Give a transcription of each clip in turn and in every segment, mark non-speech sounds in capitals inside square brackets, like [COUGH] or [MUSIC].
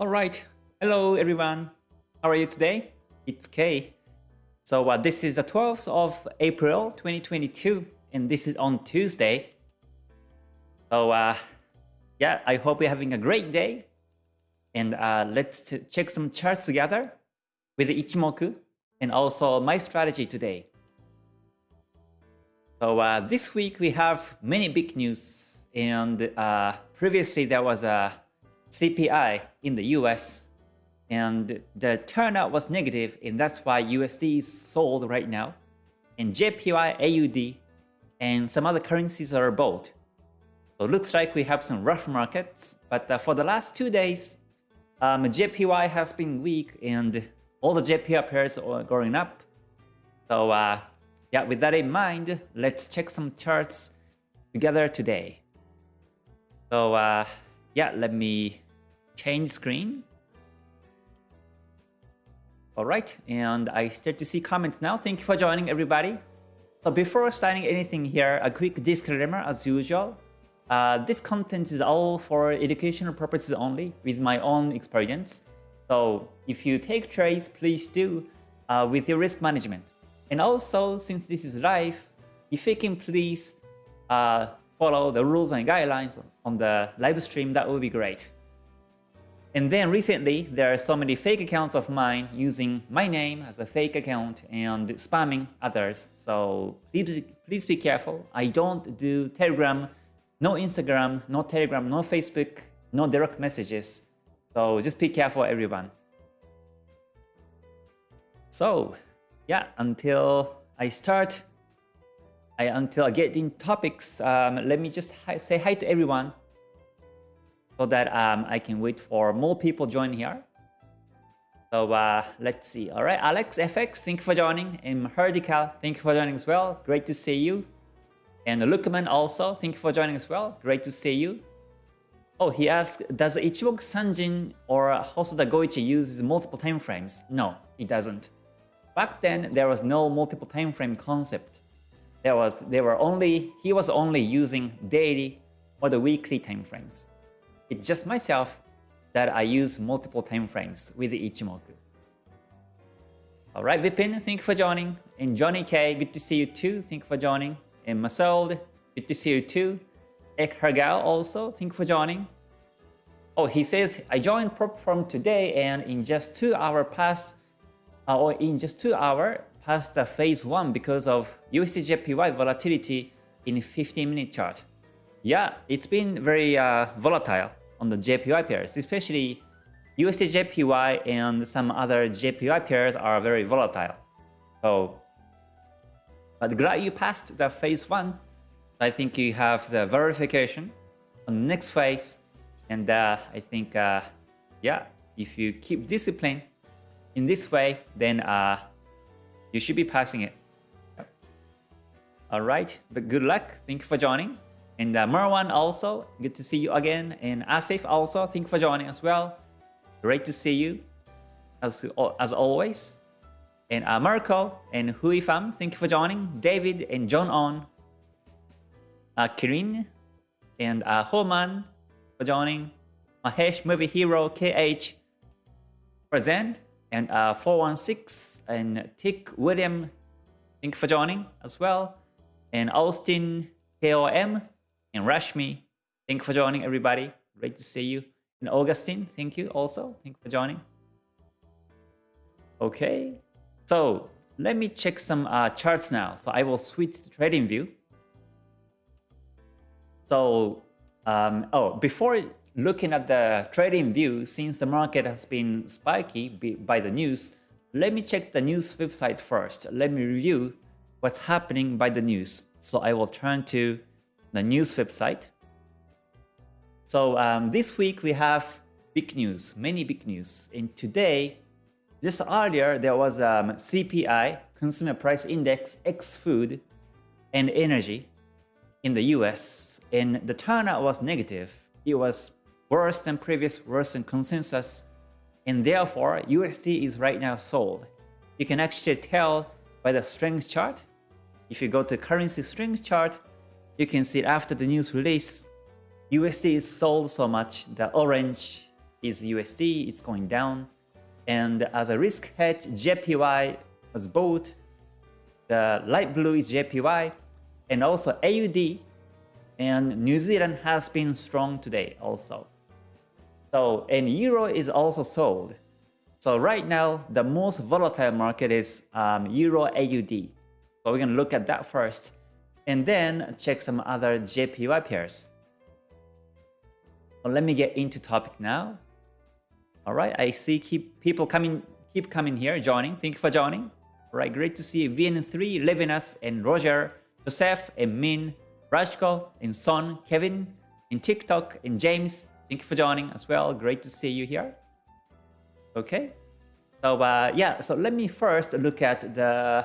All right. Hello, everyone. How are you today? It's Kay. So uh, this is the 12th of April 2022, and this is on Tuesday. So uh, yeah, I hope you're having a great day. And uh, let's check some charts together with Ichimoku and also my strategy today. So uh, this week we have many big news and uh, previously there was a CPI in the US and the turnout was negative and that's why USD is sold right now and JPY, AUD and some other currencies are bought. So it looks like we have some rough markets but uh, for the last two days um, JPY has been weak and all the JPY pairs are going up. So uh, yeah, with that in mind, let's check some charts together today. So uh, yeah, let me change screen. All right, and I start to see comments now. Thank you for joining everybody. So before starting anything here, a quick disclaimer as usual. Uh, this content is all for educational purposes only with my own experience. So if you take trades, please do uh, with your risk management. And also, since this is live, if you can please uh, follow the rules and guidelines on the live stream, that would be great. And then recently, there are so many fake accounts of mine using my name as a fake account and spamming others. So please, please be careful. I don't do Telegram, no Instagram, no Telegram, no Facebook, no direct messages. So just be careful, everyone. So yeah, until I start, Until I get in topics, um, let me just hi say hi to everyone so that um, I can wait for more people join here. So uh, let's see. All right, Alex FX, thank you for joining. And Herdical, thank you for joining as well. Great to see you. And Lukman also, thank you for joining as well. Great to see you. Oh, he asked, does Ichimoku Sanjin or Hosoda Goichi use multiple time frames? No, he doesn't. Back then, there was no multiple time frame concept. There was, they were only, he was only using daily or the weekly time frames. It's just myself that I use multiple time frames with Ichimoku. Alright, Vipin, thank you for joining. And Johnny K, good to see you too. Thank you for joining. And Masold, good to see you too. Ek also, thank you for joining. Oh, he says, I joined prop from today and in just two hours past uh, or in just 2 hours past the phase 1 because of USDJPY volatility in 15 minute chart. Yeah, it's been very uh, volatile on the JPY pairs, especially USDJPY and some other JPY pairs are very volatile. So, but glad you passed the phase 1. I think you have the verification on the next phase. And uh, I think, uh, yeah, if you keep discipline, in this way, then uh, you should be passing it. All right, but good luck. Thank you for joining. And uh, Marwan also, good to see you again. And Asif also, thank you for joining as well. Great to see you as, as always. And uh, Marco and Hui thank you for joining. David and John On. Uh, Kirin and uh, Homan for joining. Mahesh Movie Hero KH present and uh, 416 and Tick William, thank you for joining as well. And Austin KOM and Rashmi, thank you for joining everybody. Great to see you. And Augustine, thank you also. Thank you for joining. Okay, so let me check some uh, charts now. So I will switch to trading view. So, um, oh, before looking at the trading view, since the market has been spiky by the news, let me check the news website first. Let me review what's happening by the news. So I will turn to the news website. So um, this week we have big news, many big news. And today, just earlier, there was um, CPI, Consumer Price Index, X food and energy in the US. And the turnout was negative. It was worse than previous, than consensus, and therefore USD is right now sold. You can actually tell by the strength chart. If you go to currency strength chart, you can see after the news release, USD is sold so much, the orange is USD, it's going down. And as a risk hedge, JPY was bought. The light blue is JPY and also AUD and New Zealand has been strong today also. So, and Euro is also sold. So right now, the most volatile market is um, Euro AUD. So we're going to look at that first and then check some other JPY pairs. Well, let me get into topic now. All right, I see keep people coming, keep coming here, joining. Thank you for joining. All right, great to see VN3, Levinas, and Roger, Joseph, and Min, Rajko, and Son, Kevin, and TikTok, and James. Thank you for joining as well. Great to see you here. Okay, so uh, yeah, so let me first look at the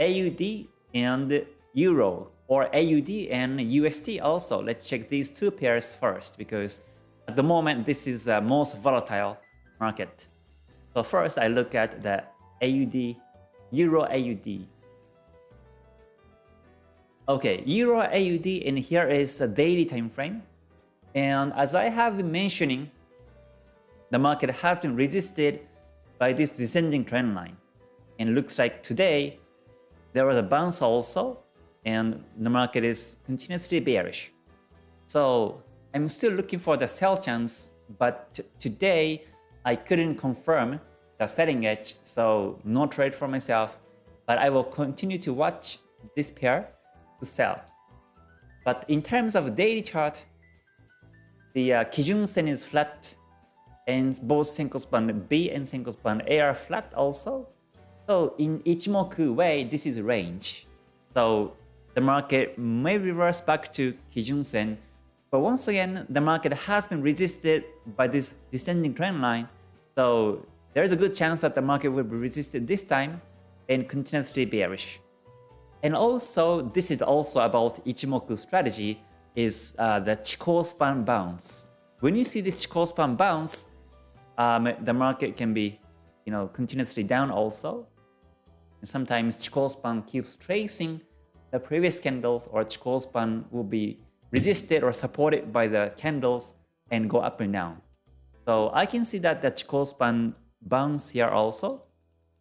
AUD and Euro or AUD and USD also. Let's check these two pairs first because at the moment this is the most volatile market. So first I look at the AUD, Euro AUD. Okay, Euro AUD and here is a daily time frame. And as I have been mentioning, the market has been resisted by this descending trend line. And looks like today there was a bounce also and the market is continuously bearish. So I'm still looking for the sell chance, but today I couldn't confirm the selling edge, so no trade for myself. But I will continue to watch this pair to sell. But in terms of daily chart, the uh, Kijun Sen is flat, and both Senko span B and Senko span A are flat also. So in Ichimoku way, this is range. So the market may reverse back to Kijun Sen, but once again, the market has been resisted by this descending trend line. So there is a good chance that the market will be resisted this time and continuously bearish. And also, this is also about Ichimoku strategy is uh, the Chikou span bounce. When you see this Chikou span bounce, um, the market can be, you know, continuously down also. And sometimes Chikou span keeps tracing the previous candles or Chikou span will be resisted or supported by the candles and go up and down. So I can see that the Chikou span bounce here also.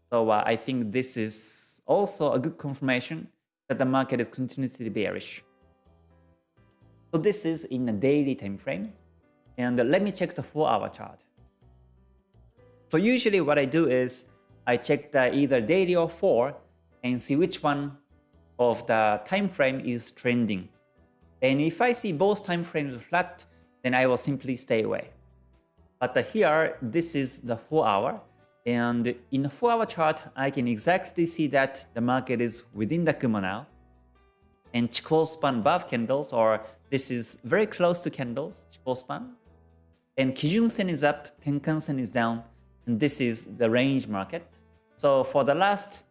So uh, I think this is also a good confirmation that the market is continuously bearish. So this is in a daily time frame. And uh, let me check the 4-hour chart. So usually what I do is I check the either daily or 4 and see which one of the time frame is trending. And if I see both time frames flat, then I will simply stay away. But uh, here, this is the 4 hour. And in the 4 hour chart, I can exactly see that the market is within the Kumo now. And close span above candles, or this is very close to candles, span. And Kijun Sen is up, Tenkan Sen is down, and this is the range market. So for the last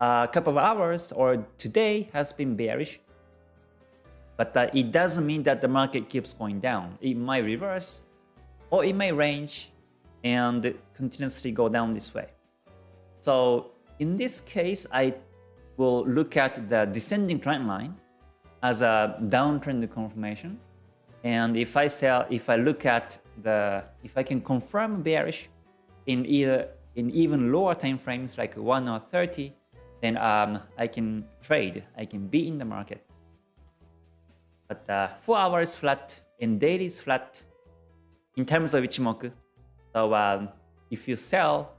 a couple of hours or today has been bearish. But uh, it doesn't mean that the market keeps going down. It might reverse or it may range and continuously go down this way. So in this case, I will look at the descending trend line as a downtrend confirmation. And if I sell, if I look at the, if I can confirm bearish in either in even lower time frames like 1 or 30, then um, I can trade, I can be in the market. But uh, 4 hours flat and daily is flat in terms of Ichimoku. So um, if you sell,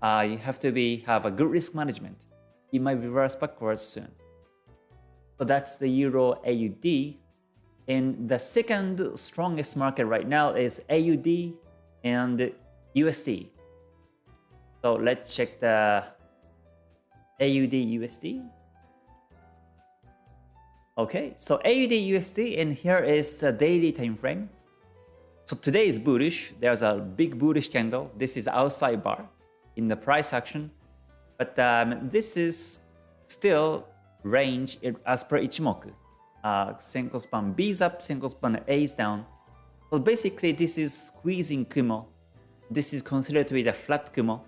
uh, you have to be have a good risk management. It might reverse backwards soon. So that's the Euro AUD. And the second strongest market right now is AUD and USD. So let's check the AUD USD. Okay, so AUD USD and here is the daily time frame. So today is bullish. There's a big bullish candle. This is outside bar in the price action. But um, this is still range as per Ichimoku. Uh, Senko span B is up, Senko span A is down. So basically this is squeezing Kumo. This is considered to be the flat Kumo.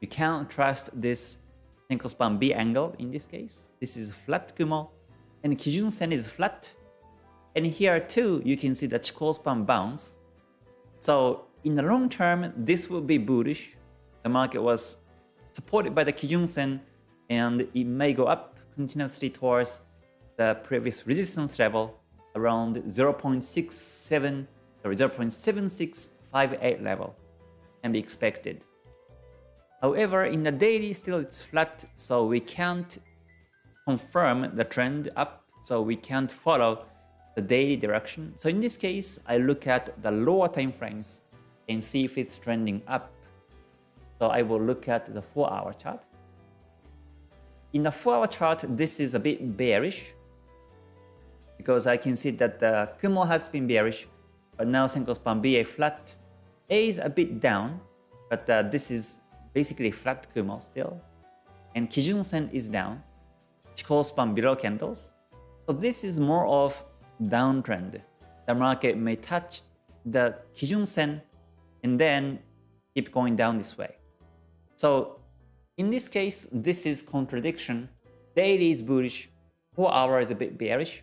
You can't trust this Senko span B angle in this case. This is flat Kumo and Kijun Sen is flat. And here too, you can see the Chikou span bounce. So in the long term, this will be bullish. The market was supported by the Kijun Sen and it may go up continuously towards the previous resistance level around 0.67 or 0.7658 level can be expected. However, in the daily still it's flat, so we can't confirm the trend up, so we can't follow the daily direction. So in this case, I look at the lower time frames and see if it's trending up. So I will look at the 4 hour chart. In the 4 hour chart, this is a bit bearish because I can see that the Kumo has been bearish, but now Senko span BA flat. A is a bit down, but uh, this is basically flat Kumo still. And Kijun Sen is down, Chikou span below candles. So this is more of downtrend. The market may touch the Kijun Sen and then keep going down this way. So in this case, this is contradiction. Daily is bullish, 4 hour is a bit bearish.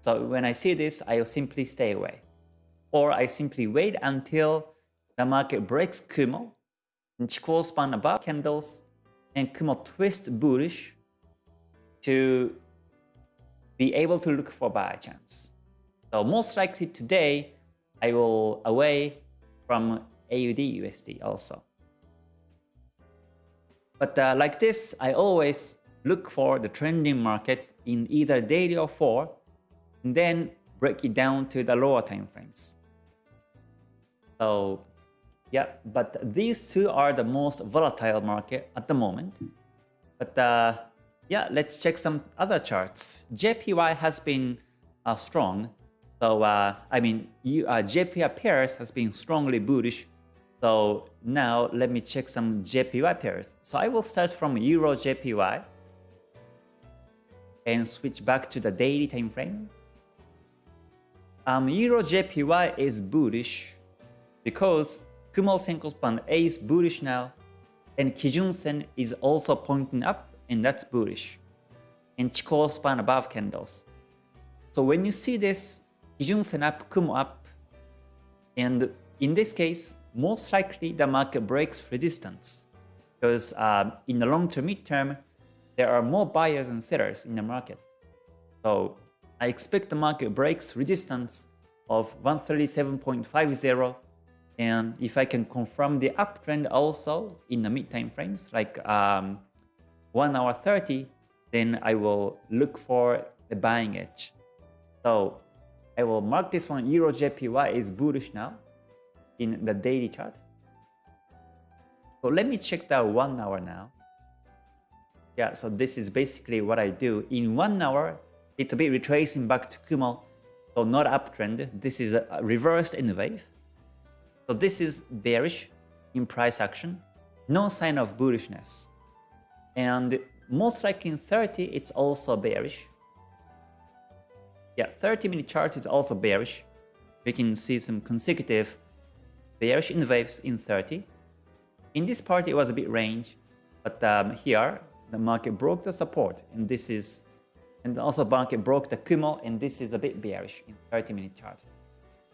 So when I see this, I'll simply stay away. Or I simply wait until the market breaks Kumo, and Chikou span above candles, and Kumo twist bullish to be able to look for buy chance. So most likely today, I will away from AUD USD also. But uh, like this, I always look for the trending market in either daily or 4, and then break it down to the lower time frames. So yeah, but these two are the most volatile market at the moment. But uh, yeah, let's check some other charts. JPY has been uh, strong so uh, I mean, you, uh, JPY pairs has been strongly bullish. So now let me check some JPY pairs. So I will start from Euro JPY and switch back to the daily time frame. Um, Euro JPY is bullish because Kumo Senko Span A is bullish now and Kijun Sen is also pointing up and that's bullish. And Chikou span above candles. So when you see this, Kijun Sen up, Kumo up. And in this case, most likely the market breaks resistance because um, in the long term, midterm, there are more buyers and sellers in the market. So I expect the market breaks resistance of 137.50 and if I can confirm the uptrend also in the mid time frames like um, 1 hour 30 then I will look for the buying edge. So I will mark this one Euro JPY is bullish now in the daily chart. So let me check the one hour now. Yeah, so this is basically what I do. In one hour, it's a bit retracing back to Kumo. So not uptrend. This is a reversed in wave. So this is bearish in price action. No sign of bullishness. And most likely in 30, it's also bearish. Yeah, 30 minute chart is also bearish. We can see some consecutive bearish in waves in 30. In this part, it was a bit range, but um, here the market broke the support, and this is, and also market broke the Kumo, and this is a bit bearish in 30 minute chart.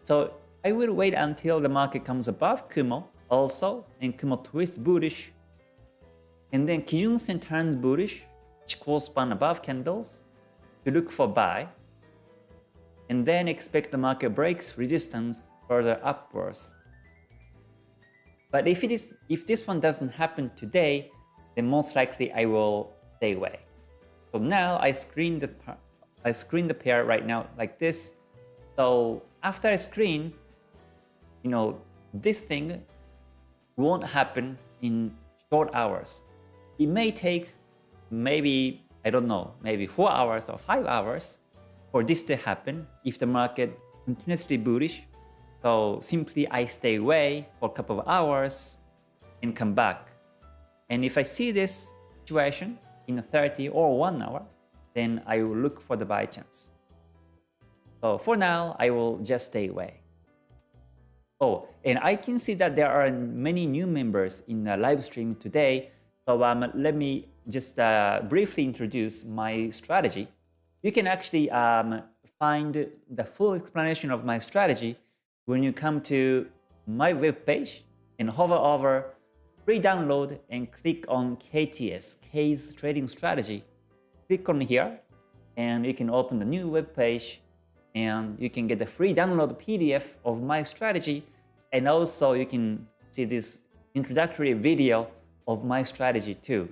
So I will wait until the market comes above Kumo also, and Kumo twists bullish, and then Kijun Sen turns bullish, Chikou span above candles to look for buy and then expect the market breaks resistance further upwards. But if it is if this one doesn't happen today, then most likely I will stay away. So now I screen the I screen the pair right now like this. So after I screen, you know, this thing won't happen in short hours. It may take maybe, I don't know, maybe 4 hours or 5 hours for this to happen if the market continuously bullish. So simply I stay away for a couple of hours and come back. And if I see this situation in a 30 or 1 hour, then I will look for the buy chance. So for now, I will just stay away. Oh, and I can see that there are many new members in the live stream today. So um, let me just uh, briefly introduce my strategy you can actually um, find the full explanation of my strategy when you come to my web page and hover over free download and click on KTS, K's Trading Strategy. Click on here and you can open the new web page and you can get the free download PDF of my strategy and also you can see this introductory video of my strategy too.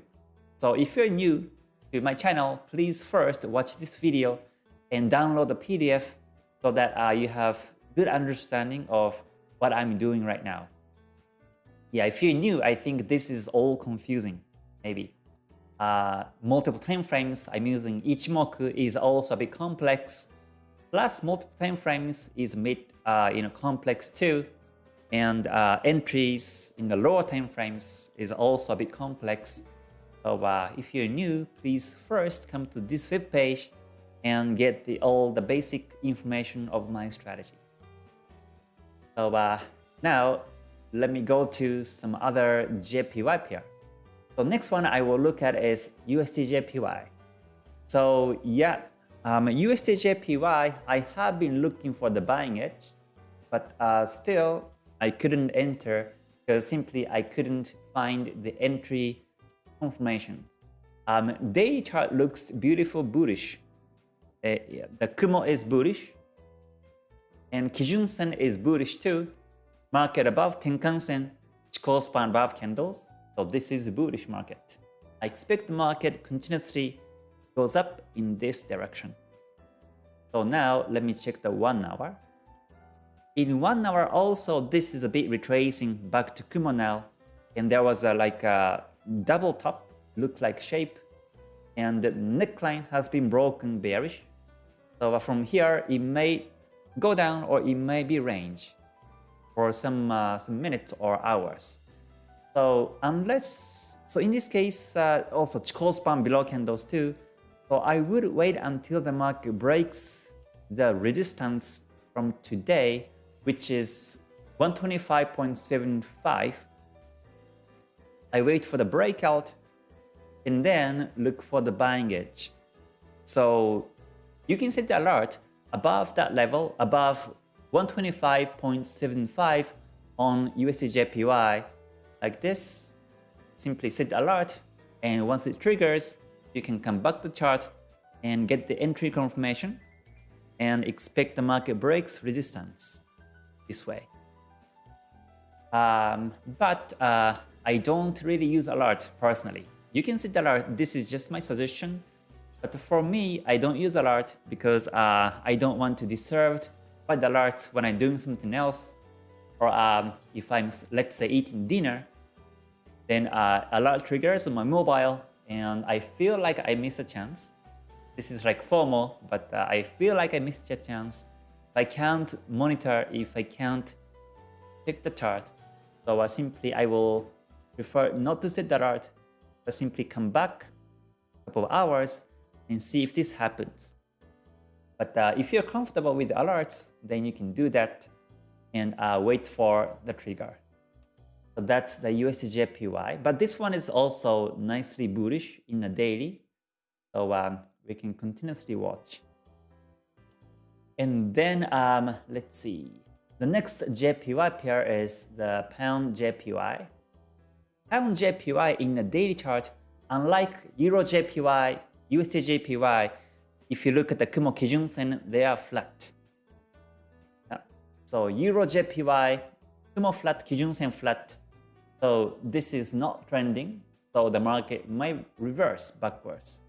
So if you're new to my channel, please first watch this video and download the PDF so that uh, you have good understanding of what I'm doing right now. Yeah, if you're new, I think this is all confusing, maybe. Uh, multiple time frames I'm using Ichimoku is also a bit complex. Plus multiple time frames is a bit uh, you know, complex too. And uh, entries in the lower time frames is also a bit complex. So uh, if you're new, please first come to this web page and get the, all the basic information of my strategy. So uh, now let me go to some other JPY pair. So next one I will look at is USD So yeah, um, USD I have been looking for the buying edge, but uh, still I couldn't enter because simply I couldn't find the entry confirmations. Um, daily chart looks beautiful bullish. Uh, yeah, the Kumo is bullish. And Kijun Sen is bullish too. Market above Tenkan Sen, Chikou span above candles. So this is a bullish market. I expect the market continuously goes up in this direction. So now let me check the 1 hour. In 1 hour also this is a bit retracing back to Kumo now. And there was a like a double top look like shape and the neckline has been broken bearish. So from here it may go down or it may be range for some, uh, some minutes or hours. So unless, so in this case uh, also Chikou span below candles too. So I would wait until the market breaks the resistance from today which is 125.75 I wait for the breakout and then look for the buying edge. So you can set the alert above that level, above 125.75 on USDJPY like this. Simply set alert and once it triggers, you can come back to the chart and get the entry confirmation and expect the market breaks resistance this way. Um, but uh, I don't really use alert personally. You can set alert, this is just my suggestion. But for me, I don't use alert because uh, I don't want to disturb by the alerts when I'm doing something else. Or um, if I'm, let's say, eating dinner, then uh, alert triggers on my mobile and I feel like I miss a chance. This is like FOMO, but uh, I feel like I missed a chance. I can't monitor if I can't check the chart. So uh, simply I will prefer not to set the alert, but simply come back a couple of hours and see if this happens. But uh, if you're comfortable with the alerts, then you can do that and uh, wait for the trigger. So that's the USDJPY. But this one is also nicely bullish in the daily. So um, we can continuously watch. And then um, let's see. The next JPY pair is the pound JPY. Pound JPY in the daily chart, unlike Euro JPY, USD JPY, if you look at the Kumo Kijun Sen, they are flat. So Euro JPY, Kumo flat, Kijun Sen flat. So this is not trending, so the market might reverse backwards.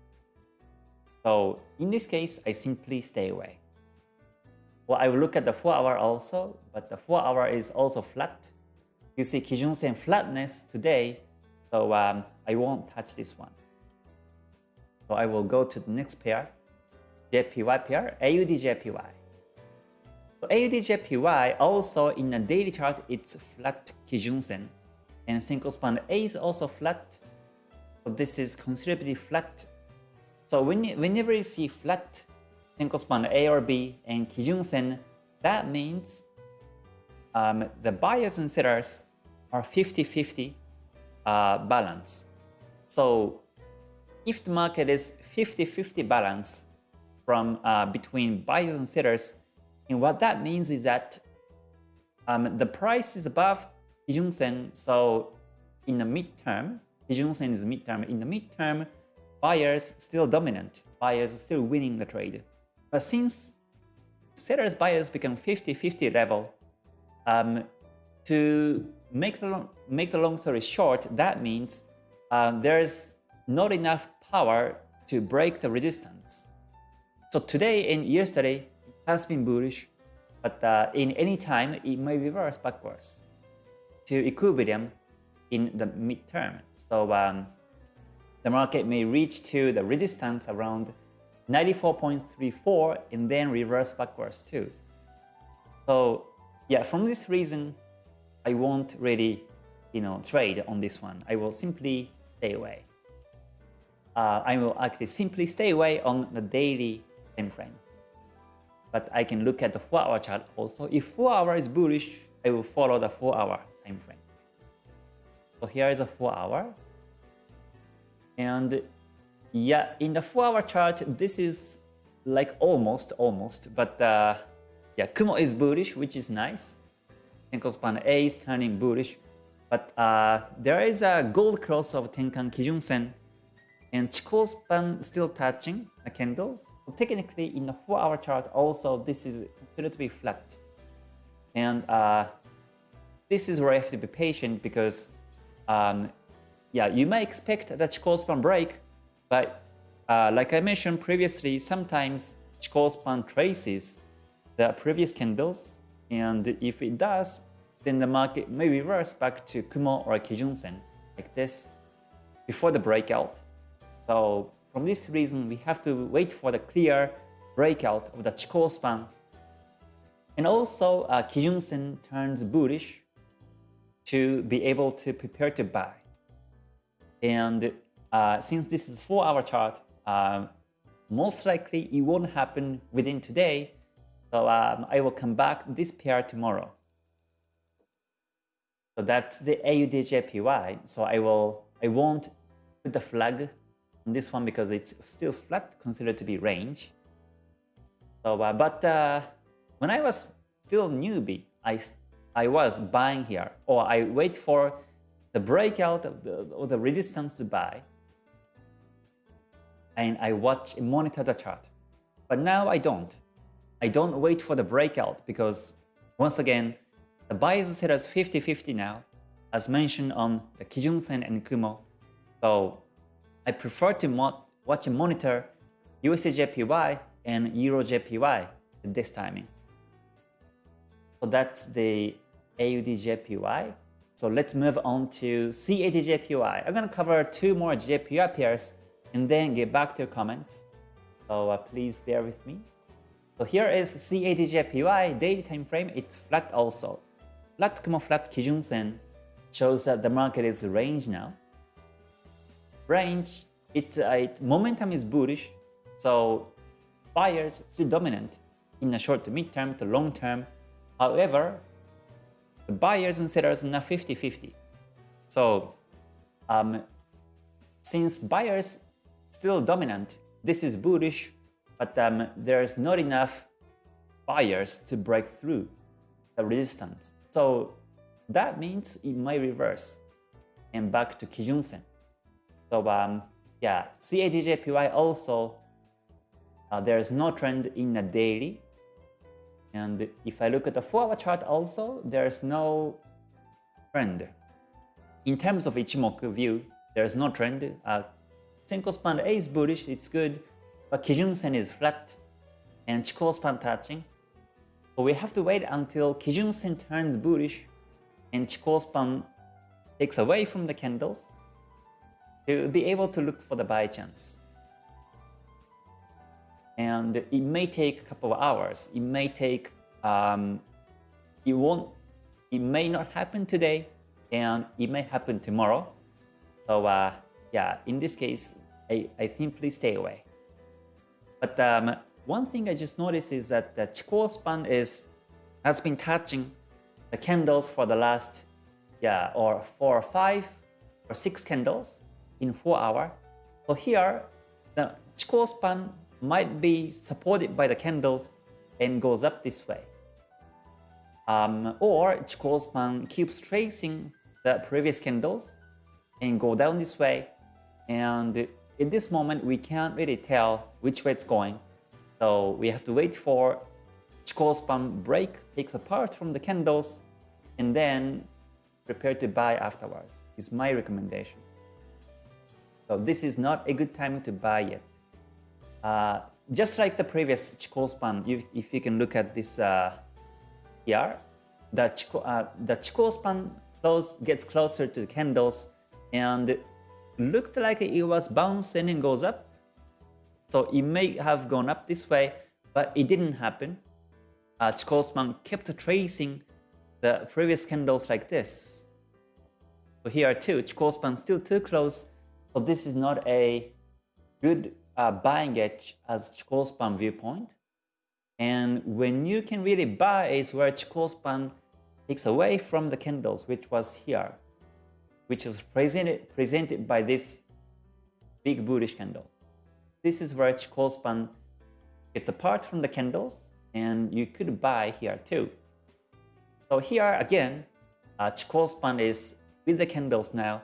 So in this case, I simply stay away. Well, I will look at the 4 hour also, but the 4 hour is also flat you see Kijun Sen flatness today, so um, I won't touch this one. So I will go to the next pair, JPY pair, AUD-JPY. So AUD-JPY also in a daily chart, it's flat Kijun Sen, and Senko span A is also flat. So this is considerably flat. So when you, whenever you see flat Senko span A or B and Kijun Sen, that means um, the buyers and sellers are 50-50 uh, balance. So if the market is 50-50 balance from uh, between buyers and sellers, and what that means is that um, the price is above Kijun Sen, so in the midterm, Kijun Sen is midterm. In the midterm, buyers still dominant. Buyers still winning the trade. But since sellers buyers become 50-50 level, um, to make the, long, make the long story short, that means uh, there's not enough power to break the resistance. So today and yesterday has been bullish, but uh, in any time it may reverse backwards to equilibrium in the midterm. So um, the market may reach to the resistance around 94.34 and then reverse backwards too. So yeah, from this reason, I won't really, you know, trade on this one. I will simply stay away. Uh, I will actually simply stay away on the daily time frame. But I can look at the 4-hour chart also. If 4 hour is bullish, I will follow the 4-hour time frame. So here is a 4 hour. And yeah, in the 4 hour chart, this is like almost, almost, but uh, yeah, Kumo is bullish, which is nice. Tenkan span A is turning bullish, but uh, there is a gold cross of Tenkan Kijun Sen, and Chikou span still touching the candles. So technically, in the 4 hour chart, also this is considered to be flat. And uh, this is where I have to be patient because um, yeah, you may expect that Chikou span break, but uh, like I mentioned previously, sometimes Chikou span traces the previous candles, and if it does, then the market may reverse back to Kumo or Kijun Sen like this before the breakout. So from this reason, we have to wait for the clear breakout of the Chikou span. And also, uh, Kijun Sen turns bullish to be able to prepare to buy. And uh, since this is 4-hour chart, uh, most likely it won't happen within today. So um, I will come back this pair tomorrow. So that's the AUDJPY. So I will I won't put the flag this one because it's still flat, considered to be range. So, uh, but uh, when I was still newbie, I I was buying here, or I wait for the breakout of the, of the resistance to buy, and I watch monitor the chart. But now I don't. I don't wait for the breakout because once again, the buyers sellers 50-50 now, as mentioned on the Kijun Sen and Kumo. So I prefer to watch and monitor USDJPY and EuroJPY at this timing. So that's the AUDJPY. So let's move on to CADJPY. I'm going to cover two more JPY pairs and then get back to your comments. So uh, please bear with me. So here is CADJPY daily time frame. It's flat also. Flat Kumo flat Kijun Sen shows that the market is range now. Range, it, uh, it momentum is bullish, so buyers still dominant in the short to mid term to long term. However, the buyers and sellers are now 50-50. So um, since buyers still dominant, this is bullish, but um, there's not enough buyers to break through the resistance. So that means it might reverse and back to Kijun Sen. So um, yeah, CADJPY also, uh, there's no trend in the daily, and if I look at the 4-hour chart also, there's no trend. In terms of Ichimoku view, there's no trend. Uh, Senko span A is bullish, it's good, but Kijun Sen is flat, and Chikou span touching. So we have to wait until Kijun Sen turns bullish and Chikou span takes away from the candles to be able to look for the buy chance and it may take a couple of hours. It may take, um, it won't, it may not happen today, and it may happen tomorrow. So uh, yeah, in this case, I, I simply stay away. But um, one thing I just noticed is that the Chikou span is has been touching the candles for the last, yeah, or four or five or six candles in four hour. So here, the Chikou span might be supported by the candles and goes up this way. Um, or Chikou span keeps tracing the previous candles and go down this way. And in this moment, we can't really tell which way it's going. So we have to wait for Chikou span break, takes apart from the candles, and then prepare to buy afterwards, is my recommendation. So this is not a good time to buy yet. Uh, just like the previous Chikou span, you, if you can look at this uh, here, the Chikou, uh, the Chikou span close, gets closer to the candles and looked like it was bouncing and goes up. So it may have gone up this way, but it didn't happen. Uh, Chikou span kept tracing the previous candles like this. So here too, Chikou span still too close so this is not a good uh, buying edge as Chikou span viewpoint. And when you can really buy is where Chikou span takes away from the candles, which was here, which is presented, presented by this big bullish candle. This is where Chikou span gets apart from the candles and you could buy here too. So here again, uh, Chikou span is with the candles now.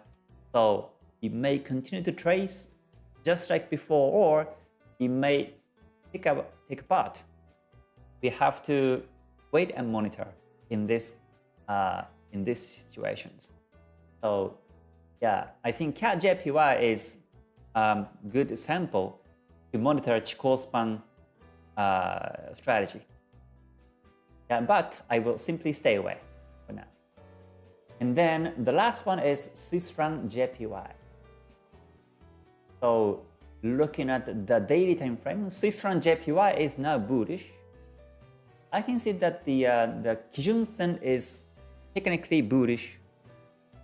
So it may continue to trace just like before, or it may take, up, take apart. We have to wait and monitor in this uh, in these situations. So yeah, I think CAD JPY is a um, good example to monitor Chikou span uh, strategy. Yeah, but I will simply stay away for now. And then the last one is Swiss franc JPY. So looking at the daily time frame, Swiss franc JPY is now bullish. I can see that the uh, the Kijun Sen is technically bullish,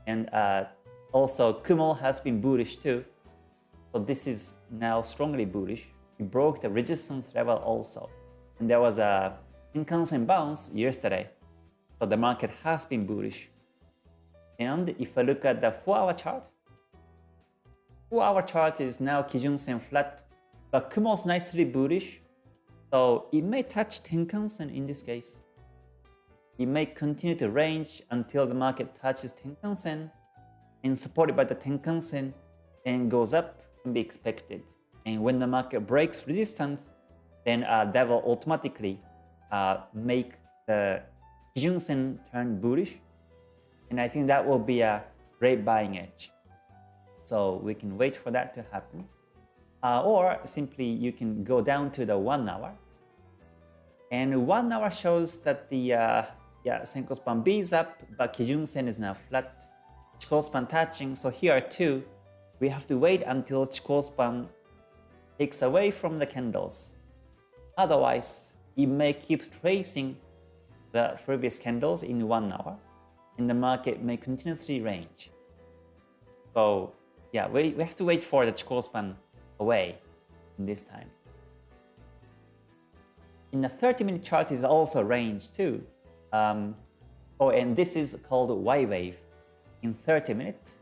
and uh, also Kumo has been bullish too. So this is now strongly bullish. It broke the resistance level also, and there was a Tenkan-sen bounce yesterday. So the market has been bullish. And if I look at the 4-hour chart, our chart is now Kijun-sen flat, but Kumo's nicely bullish, so it may touch Tenkan-sen in this case. It may continue to range until the market touches Tenkan-sen and supported by the Tenkan-sen and goes up can be expected. And when the market breaks resistance, then uh, that will automatically uh, make the Kijun-sen turn bullish. And I think that will be a great buying edge. So we can wait for that to happen. Uh, or simply you can go down to the one hour. And one hour shows that the uh, yeah, Senko span B is up, but Kijun Sen is now flat. Chikou span touching. So here too, we have to wait until Chikou span takes away from the candles. Otherwise, it may keep tracing the previous candles in one hour, and the market may continuously range. So yeah, we, we have to wait for the Chikou span away in this time. In the 30-minute chart is also range too. Um, oh, and this is called Y wave in 30 minutes.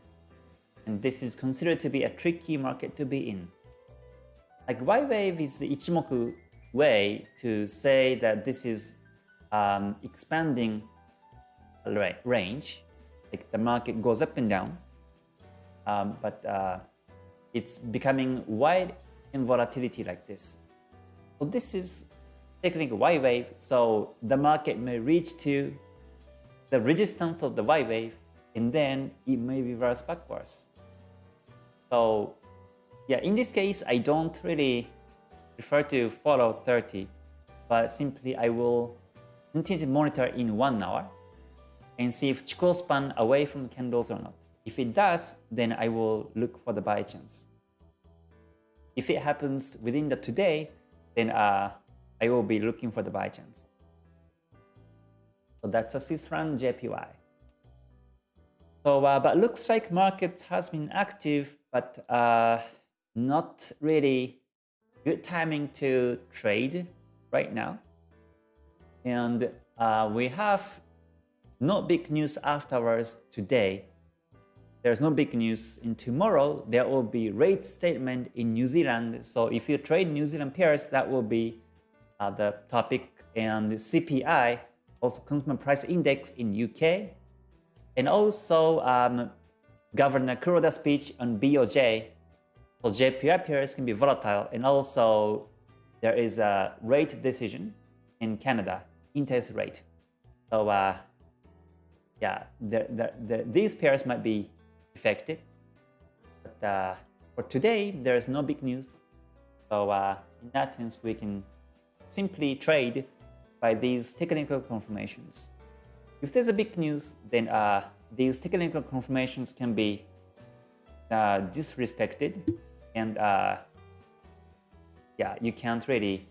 And this is considered to be a tricky market to be in. Like Y wave is the Ichimoku way to say that this is um, expanding range. Like the market goes up and down um, but uh, it's becoming wide in volatility like this. So this is technically Y wave, so the market may reach to the resistance of the Y wave and then it may reverse backwards. So yeah, in this case, I don't really prefer to follow 30, but simply I will continue to monitor in one hour and see if Chikou span away from candles or not. If it does, then I will look for the buy chance. If it happens within the today, then uh, I will be looking for the buy chance. So that's a Swiss franc JPY. So, uh, but looks like market has been active, but uh, not really good timing to trade right now. And uh, we have no big news afterwards today. There's no big news. In tomorrow, there will be rate statement in New Zealand. So if you trade New Zealand pairs, that will be uh, the topic. And CPI also consumer price index in UK, and also um, Governor Kuroda's speech on BOJ. So JPY pairs can be volatile, and also there is a rate decision in Canada, interest rate. So uh, yeah, the, the, the, these pairs might be affected. But uh, for today, there is no big news. So uh, in that sense, we can simply trade by these technical confirmations. If there's a big news, then uh, these technical confirmations can be uh, disrespected and uh, yeah, you can't really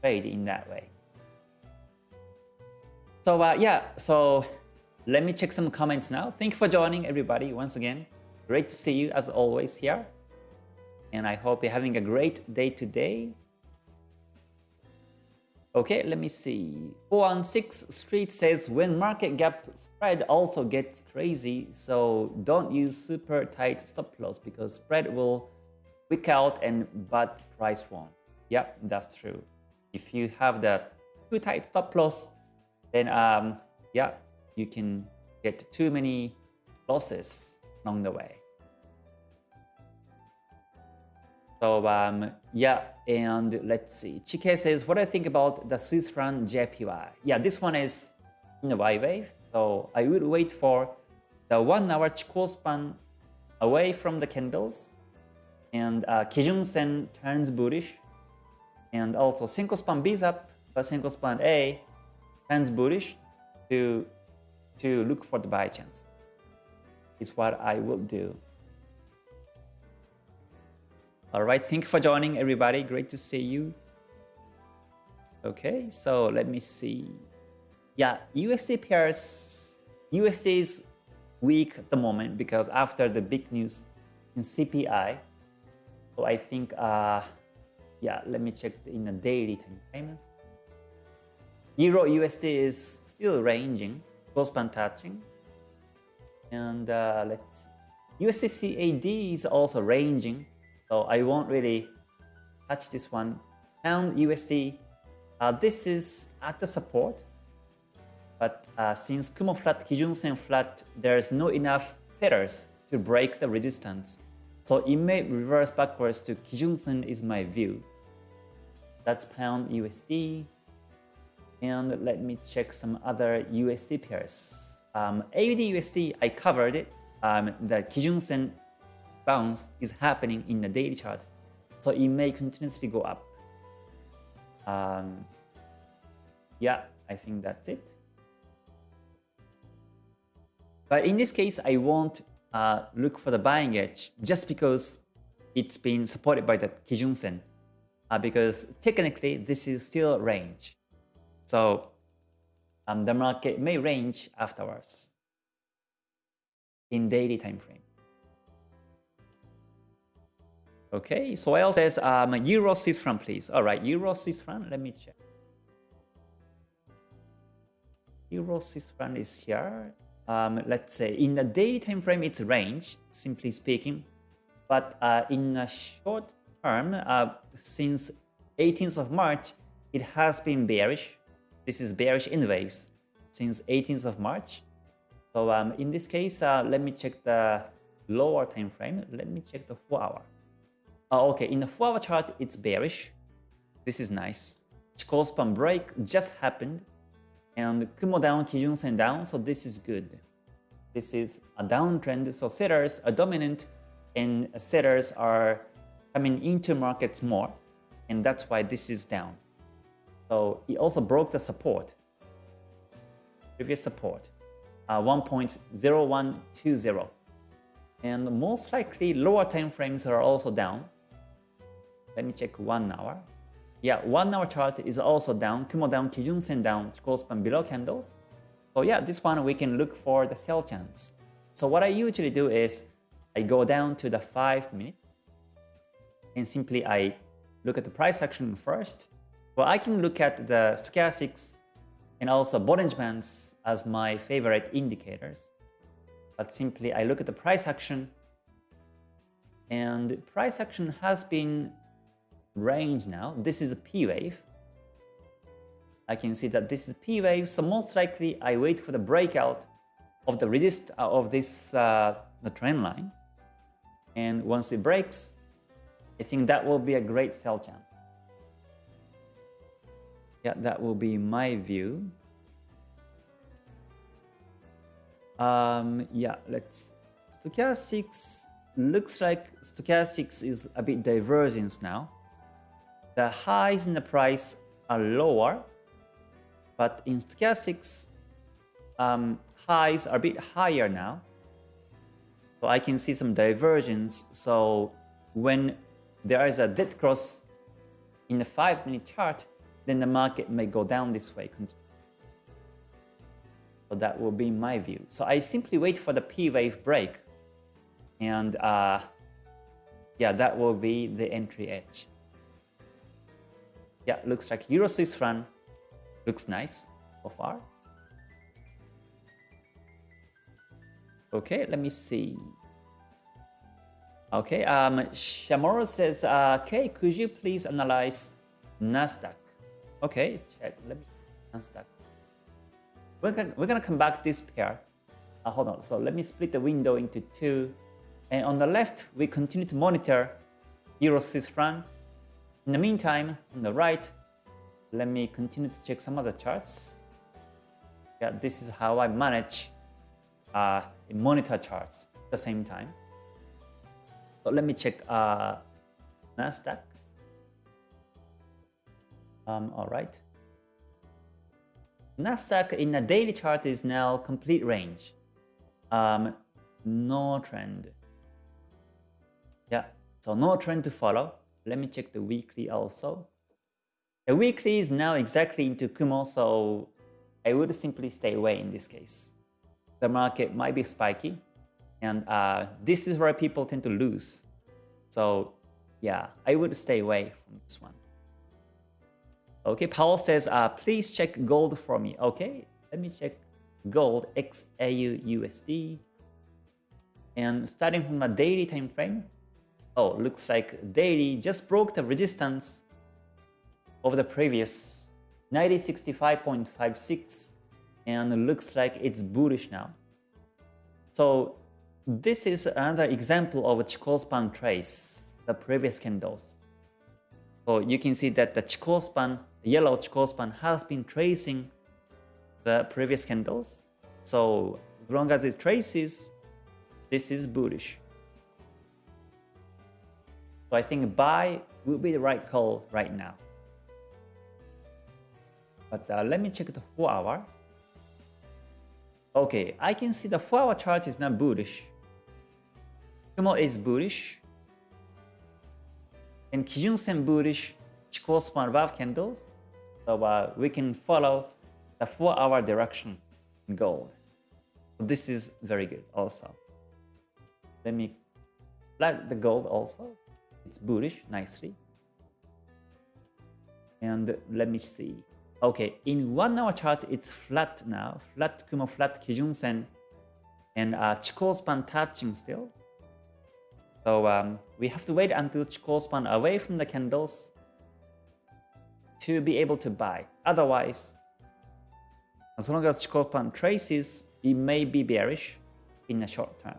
trade in that way. So uh, yeah, so let me check some comments now. Thank you for joining everybody once again. Great to see you as always here. And I hope you're having a great day today. Okay, let me see. 416 Street says when market gap spread also gets crazy, so don't use super tight stop loss because spread will wick out and but price won't. Yep, that's true. If you have the too tight stop loss, then um, yeah, you can get too many losses along the way. So um, yeah, and let's see. Chike says, what I think about the Swiss franc JPY? Yeah, this one is in a Y wave. So I will wait for the one hour Chikou span away from the candles. And uh, Kijun Sen turns bullish. And also Senko span B's up, but Senko span A turns bullish to, to look for the buy chance. Is what I will do. All right, thank you for joining everybody. Great to see you. Okay, so let me see. Yeah, USD pairs, USD is weak at the moment because after the big news in CPI. So I think, uh, yeah, let me check in the daily time frame. Euro USD is still ranging, close band touching. And uh, let's, USD CAD is also ranging so I won't really touch this one. Pound USD, uh, this is at the support. But uh, since Kumo flat, Kijun Sen flat, there's no enough sellers to break the resistance. So it may reverse backwards to Kijun Sen is my view. That's pound USD. And let me check some other USD pairs. Um, AUD USD, I covered it. Um, the Kijun Sen bounce is happening in the daily chart. So it may continuously go up. Um, yeah, I think that's it. But in this case, I won't uh, look for the buying edge just because it's been supported by the Kijun Sen. Uh, because technically, this is still range. So um, the market may range afterwards in daily time frame. Okay, Soel says um, Euro Swiss franc, please. All right, Euro Swiss franc. Let me check. Euro Swiss franc is here. Um, let's say in the daily time frame, it's range, simply speaking. But uh, in a short term, uh, since 18th of March, it has been bearish. This is bearish in waves since 18th of March. So um, in this case, uh, let me check the lower time frame. Let me check the 4 hour. Oh, okay, in the 4 hour chart, it's bearish. This is nice. Chikou span break just happened. And Kumo down, Kijun Sen down, so this is good. This is a downtrend, so sellers are dominant and sellers are coming into markets more. And that's why this is down. So it also broke the support, previous support, uh, 1.0120. And most likely lower time frames are also down. Let me check one hour. Yeah, one hour chart is also down. Kumo down, Kijun Sen down, Chikou span below candles. So yeah, this one we can look for the sell chance. So what I usually do is I go down to the 5 minute and simply I look at the price action first. Well, I can look at the stochastics and also Bollinger Bands as my favorite indicators. But simply I look at the price action and price action has been range now. This is a P wave. I can see that this is P wave, so most likely I wait for the breakout of the resist uh, of this uh, the trend line. And once it breaks, I think that will be a great sell chance. Yeah, that will be my view. Um, yeah, let's stochastics looks like stochastics is a bit divergence now. The highs in the price are lower, but in stochastics, um, highs are a bit higher now. So I can see some divergence. So when there is a dead cross in the 5 minute chart, then the market may go down this way. So that will be my view. So I simply wait for the P wave break. And uh, yeah, that will be the entry edge. Yeah, looks like Euro Swiss franc looks nice so far. Okay, let me see. Okay, um, Shamoro says, uh, okay, could you please analyze Nasdaq? Okay, check. Let me Nasdaq. We're gonna, we're gonna come back this pair. Uh, hold on. So let me split the window into two. And on the left, we continue to monitor Euro Swiss franc. In the meantime, on the right, let me continue to check some other charts. Yeah, this is how I manage uh, monitor charts at the same time. So let me check uh, Nasdaq. Um, all right. Nasdaq in a daily chart is now complete range. Um, no trend. Yeah, so no trend to follow. Let me check the weekly also. The weekly is now exactly into Kumo, so I would simply stay away in this case. The market might be spiky, and uh, this is where people tend to lose. So yeah, I would stay away from this one. Okay, Paul says, uh, please check gold for me. Okay, let me check gold XAU USD. And starting from a daily time frame, oh, looks like daily just broke the resistance of the previous 9065.56 and looks like it's bullish now. So this is another example of Chikou trace, the previous candles. So you can see that the Chikou span the yellow Chikou span has been tracing the previous candles. So as long as it traces, this is bullish. So I think buy would be the right call right now. But uh, let me check the 4 hour. Okay, I can see the 4 hour chart is not bullish. Kumo is bullish. And Kijun Sen bullish, Chikou span above candles. So uh, we can follow the 4 hour direction in gold. This is very good also. Let me flag the gold also. It's bullish nicely. And let me see. Okay, in one hour chart, it's flat now. Flat Kumo, flat Kijun Sen, and uh, Chikou span touching still. So um, we have to wait until Chikou span away from the candles to be able to buy. Otherwise, as long as Chikou span traces, it may be bearish in the short term.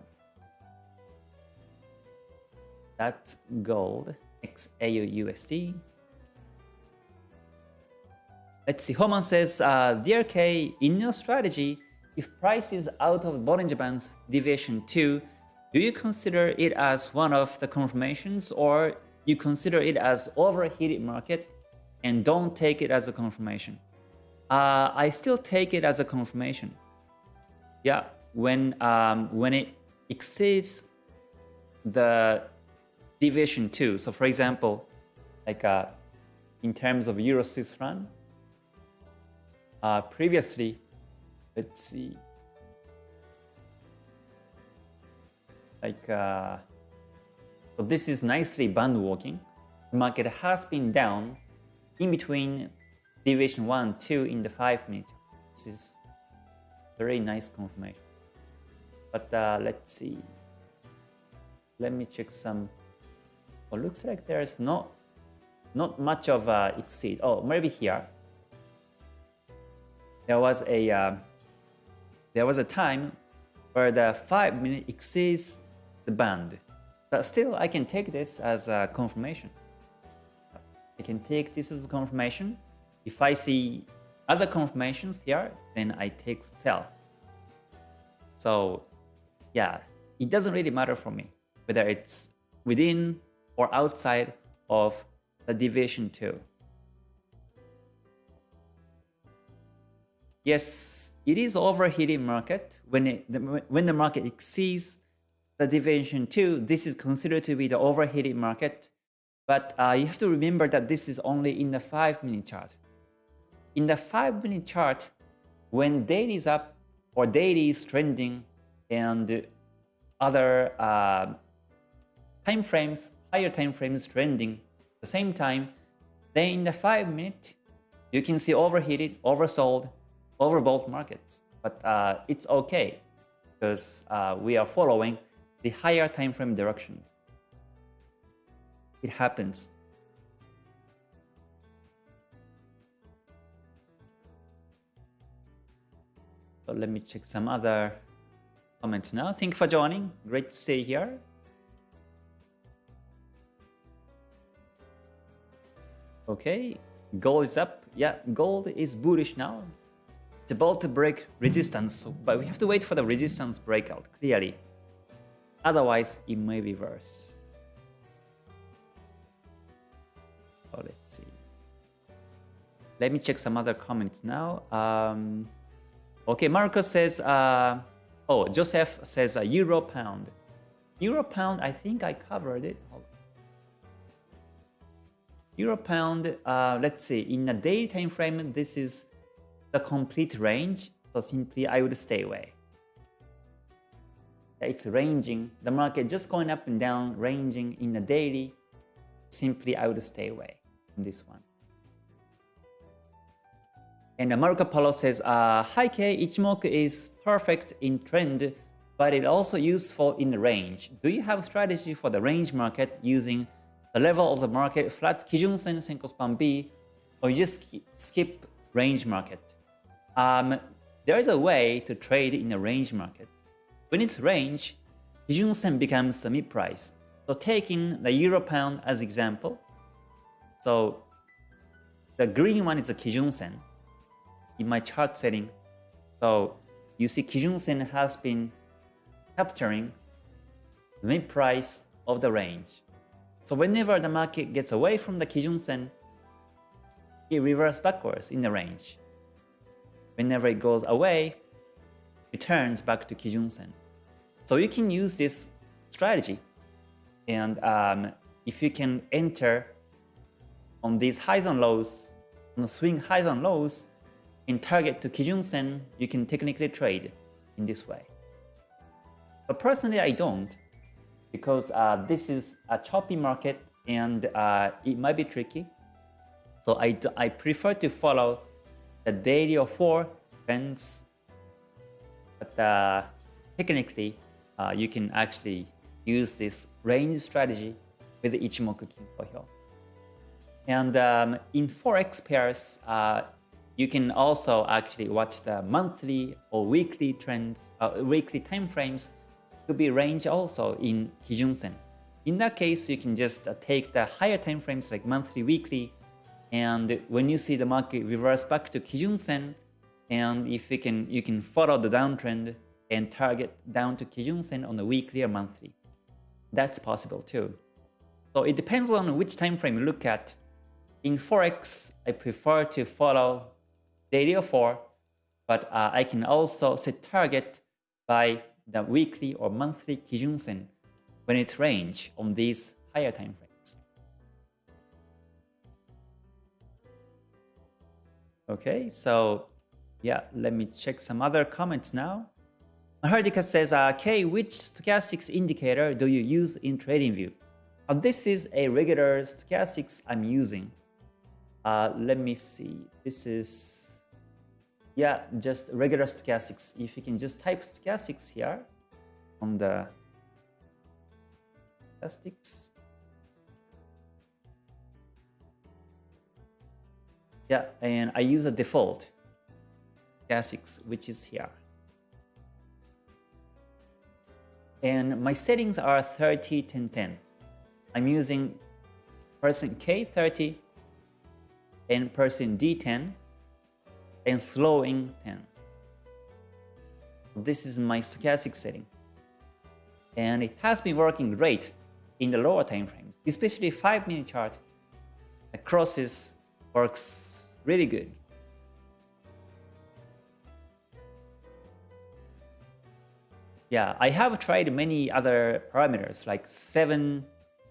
That's gold, XAU USD. Let's see, Homan says, uh, in your strategy, if price is out of Bollinger Bands deviation 2, do you consider it as one of the confirmations or you consider it as overheated market and don't take it as a confirmation. Uh, I still take it as a confirmation. Yeah, when um, when it exceeds the deviation 2. So for example, like uh, in terms of Euro Swiss uh, previously, let's see, like uh, so this is nicely band walking. The market has been down in between deviation 1 2 in the 5 minute. This is very nice confirmation. But uh, let's see. Let me check some. Oh, looks like there's not not much of a exceed. Oh, maybe here. there was a uh, there was a time where the five minute exceeds the band, but still I can take this as a confirmation. I can take this as a confirmation. If I see other confirmations here, then I take sell. So yeah, it doesn't really matter for me whether it's within or outside of the deviation 2. Yes, it is overheating market. When, it, when the market exceeds the deviation 2, this is considered to be the overheated market. But uh, you have to remember that this is only in the 5 minute chart. In the 5 minute chart, when daily is up or daily is trending and other uh, time frames, higher time frames trending at the same time, then in the 5 minute, you can see overheated, oversold, overbought markets. But uh, it's okay because uh, we are following the higher time frame directions. It happens. So let me check some other comments now. Thank you for joining. Great to see you here. Okay, gold is up. Yeah, gold is bullish now. It's about to break resistance, but we have to wait for the resistance breakout, clearly. Otherwise, it may reverse. So let's see. Let me check some other comments now. Um, okay, Marcus says, uh, oh, Joseph says uh, Euro Pound. Euro Pound, I think I covered it. Euro Pound, uh, let's see, in a daily time frame, this is the complete range. So simply I would stay away. It's ranging, the market just going up and down, ranging in a daily. Simply I would stay away from this one. And Marco Polo says, uh, K Ichimoku is perfect in trend, but it also useful in the range. Do you have strategy for the range market using the level of the market flat Kijun Sen Senko Span B, or you just skip range market? Um, there is a way to trade in the range market. When it's range, Kijun Sen becomes the mid price. So taking the Euro Pound as example, so the green one is a Kijun Sen in my chart setting. So you see Kijun Sen has been capturing the mid price of the range. So whenever the market gets away from the Kijun Sen, it reverses backwards in the range. Whenever it goes away, it turns back to Kijun Sen. So you can use this strategy. And um, if you can enter on these highs and lows, on the swing highs and lows, in target to Kijun Sen, you can technically trade in this way. But personally, I don't because uh, this is a choppy market and uh, it might be tricky. So I, I prefer to follow the daily or four trends. But uh, technically, uh, you can actually use this range strategy with Ichimoku Kinko Hyo. And um, in Forex pairs, uh, you can also actually watch the monthly or weekly trends, uh, weekly time frames to be range also in Kijun Sen. In that case, you can just uh, take the higher time frames like monthly, weekly, and when you see the market reverse back to Kijun Sen, and if you can, you can follow the downtrend and target down to Kijun Sen on a weekly or monthly. That's possible too. So it depends on which time frame you look at. In Forex, I prefer to follow daily or 4, but uh, I can also set target by the weekly or monthly Kijun Sen when it range on these higher time frames. Okay, so yeah, let me check some other comments now. Mahardika says, uh, K, which stochastics indicator do you use in TradingView? Uh, this is a regular stochastics I'm using. Uh, let me see. This is yeah, just regular stochastics. If you can just type stochastics here on the stochastics. Yeah, and I use a default. stochastics, which is here. And my settings are 30, 10, 10. I'm using percent K30 and percent D10 and slowing 10. This is my stochastic setting. And it has been working great in the lower time frames, especially 5 minute chart. The crosses works really good. Yeah, I have tried many other parameters like 7,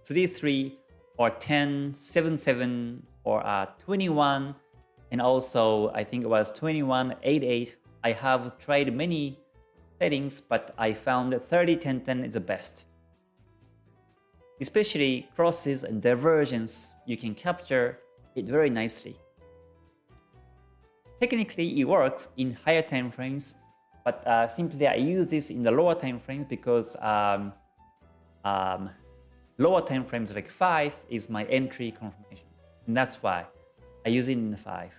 3, 3, or 10, 7, 7, or uh, 21, and also I think it was 21, 8, 8. I have tried many settings, but I found 30, 10, 10 is the best. Especially crosses and divergence, you can capture it very nicely. Technically, it works in higher time frames but uh, simply I use this in the lower time frames because um, um, lower time frames like 5 is my entry confirmation. And that's why I use it in the 5.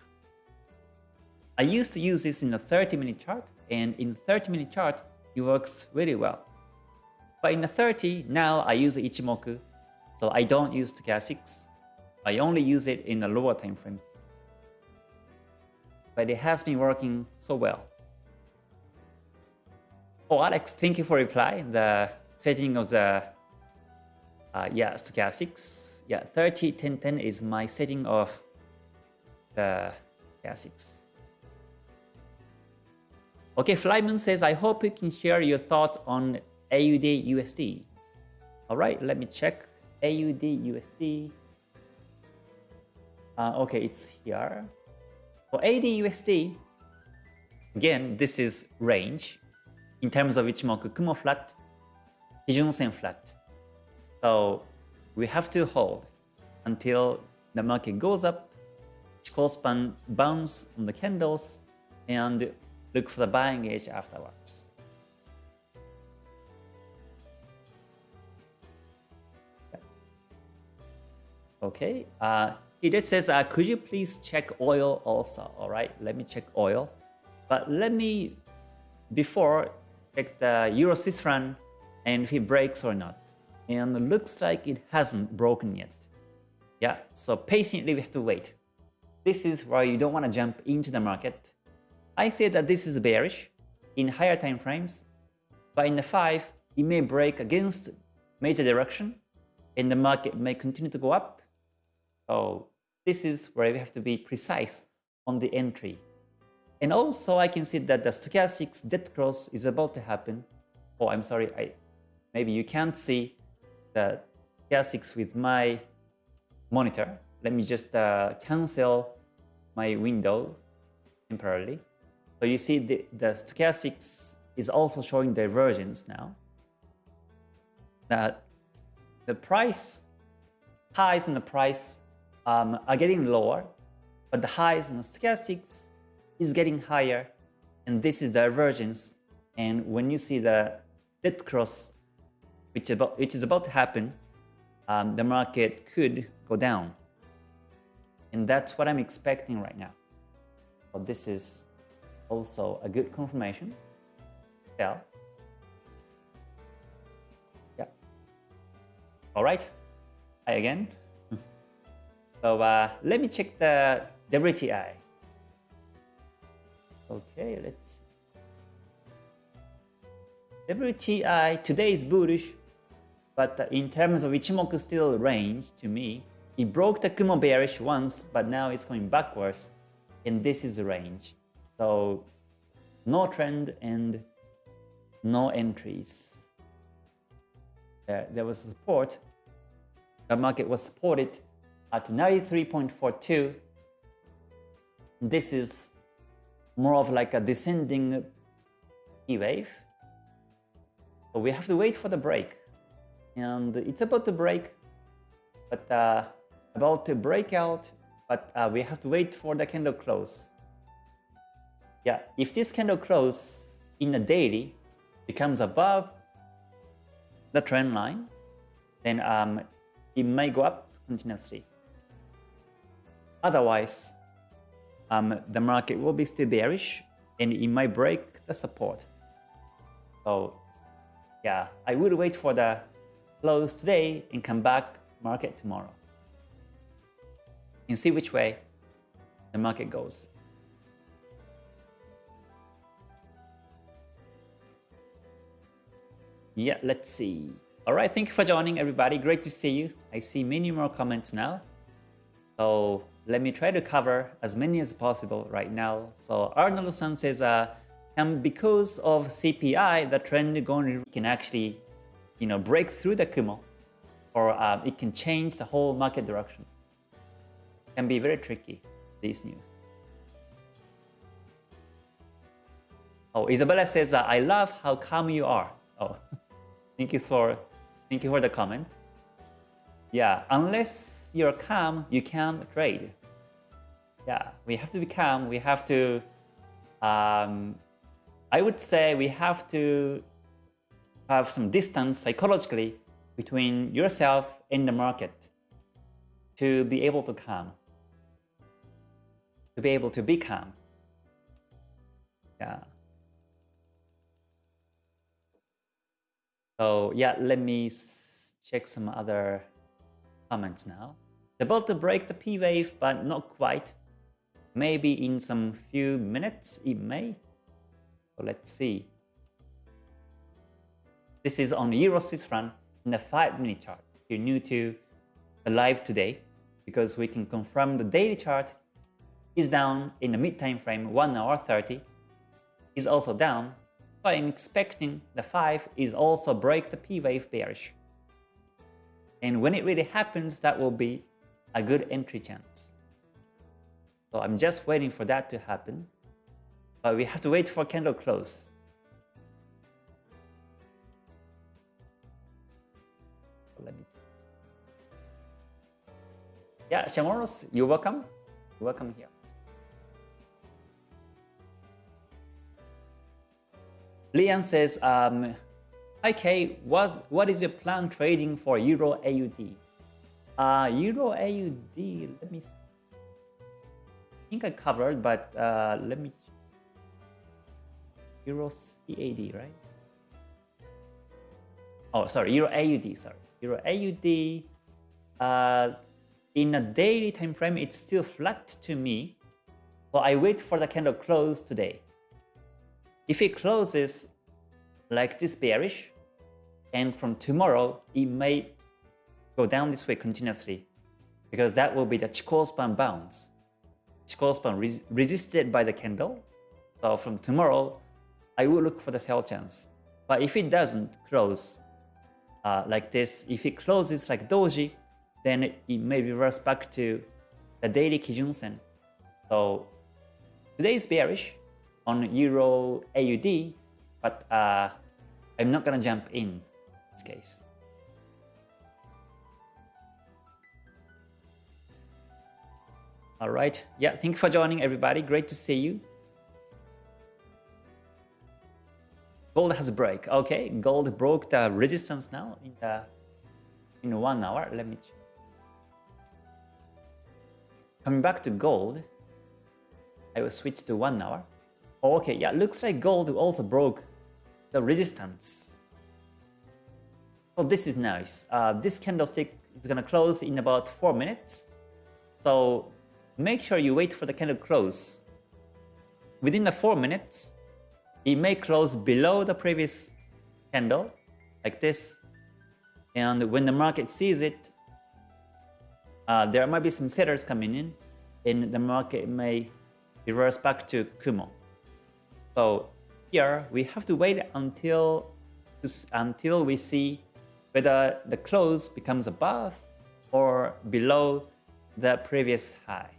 I used to use this in the 30 minute chart and in the 30 minute chart it works really well. But in the 30 now I use Ichimoku so I don't use stochastics. I only use it in the lower time frames. But it has been working so well. Oh, Alex, thank you for reply. The setting of the uh, yeah stochastics. Yeah, 30, 10, 10 is my setting of the stochastics. Okay, Flyman says, I hope you can share your thoughts on AUD USD. All right, let me check AUD USD. Uh, okay, it's here. For AUD USD, again, this is range in terms of Ichimoku Kumo flat, Kijun-sen flat. So we have to hold until the market goes up, Chikou bounce on the candles, and look for the buying edge afterwards. Okay, uh, it says, uh, could you please check oil also? All right, let me check oil. But let me, before check the uh, Euro Swiss franc and if it breaks or not. And it looks like it hasn't broken yet. Yeah, so patiently we have to wait. This is why you don't want to jump into the market. I say that this is bearish in higher time frames, but in the 5, it may break against major direction and the market may continue to go up. So this is where we have to be precise on the entry. And also I can see that the stochastics dead cross is about to happen. Oh, I'm sorry, I maybe you can't see the stochastics with my monitor. Let me just uh, cancel my window temporarily. So you see the, the stochastics is also showing divergence now. That the price, highs and the price um, are getting lower, but the highs in the stochastics is getting higher and this is divergence. And when you see the dead cross which, about, which is about to happen um, the market could go down. And that's what I'm expecting right now. This is also a good confirmation. Sell yeah. All right. I again. [LAUGHS] So uh, let me check the WTI Okay, let's. WTI today is bullish, but in terms of Ichimoku still range to me, it broke the Kumo bearish once, but now it's going backwards, and this is range. So no trend and no entries. Uh, there was support. The market was supported at 93.42. This is more of like a descending P wave. So we have to wait for the break. And it's about to break, but uh, about to break out, but uh, we have to wait for the candle close. Yeah, if this candle close in a daily becomes above the trend line, then um, it may go up continuously. Otherwise, um, the market will be still bearish and it might break the support. So yeah, I would wait for the close today and come back market tomorrow and see which way the market goes. Yeah, let's see. All right, thank you for joining everybody. Great to see you. I see many more comments now. So let me try to cover as many as possible right now. So Arnold-san says, uh, and because of CPI, the trend going can actually, you know, break through the Kumo, or uh, it can change the whole market direction. Can be very tricky. These news. Oh, Isabella says, uh, I love how calm you are. Oh, [LAUGHS] thank you for, thank you for the comment. Yeah, unless you're calm, you can't trade. Yeah, we have to be calm. We have to um, I would say we have to have some distance psychologically between yourself and the market to be able to calm, to be able to be calm. Yeah. So yeah, let me check some other comments now. It's about to break the P wave, but not quite. Maybe in some few minutes it may. So let's see. This is on Euro Swiss franc in the 5 minute chart. If you're new to the live today, because we can confirm the daily chart is down in the mid time frame 1 hour 30 is also down. So I'm expecting the 5 is also break the P wave bearish. And when it really happens, that will be a good entry chance. So I'm just waiting for that to happen. But we have to wait for candle close. Let me. Yeah, Shamoros, you're welcome. You're welcome here. Lian says, um, Hi what, what is your plan trading for Euro AUD? Uh, Euro AUD, let me see. I think I covered, but uh, let me Euro CAD, right? Oh, sorry, Euro AUD, sorry. Euro AUD, uh, in a daily time frame, it's still flat to me. So I wait for the candle close today. If it closes like this bearish, and from tomorrow, it may go down this way continuously because that will be the Chikou span bounce. Chikou span res resisted by the candle. So from tomorrow, I will look for the sell chance. But if it doesn't close uh, like this, if it closes like doji, then it, may reverse back to the daily Kijun Sen. So today is bearish on Euro AUD, but uh, I'm not gonna jump in this case. All right. Yeah, thank you for joining everybody. Great to see you. Gold has a break. Okay, gold broke the resistance now in the in one hour. Let me check. Coming back to gold, I will switch to one hour. Okay, yeah, looks like gold also broke the resistance. So this is nice. Uh, this candlestick is gonna close in about four minutes. So make sure you wait for the candle close. Within the four minutes, it may close below the previous candle, like this. And when the market sees it, uh, there might be some sellers coming in, and the market may reverse back to Kumo. So here we have to wait until until we see whether the close becomes above or below the previous high.